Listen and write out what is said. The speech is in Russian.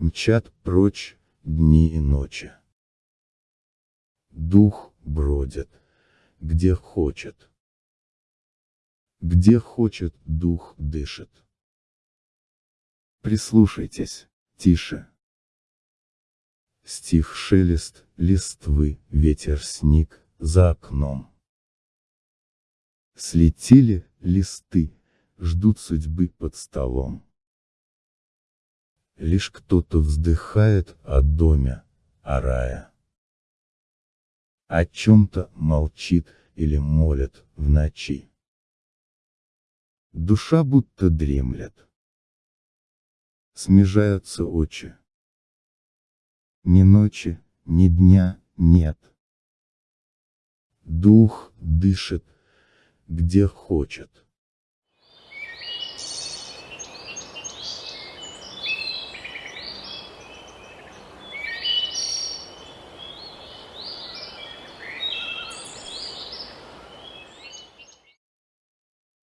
мчат прочь дни и ночи. Дух бродит, где хочет. Где хочет, дух дышит. Прислушайтесь, тише. Стих шелест, листвы, ветер сник, за окном. Слетели листы, ждут судьбы под столом. Лишь кто-то вздыхает о доме, о рае. О чем-то молчит или молит в ночи. Душа будто дремлет. Смежаются очи. Ни ночи, ни дня нет. Дух дышит, где хочет.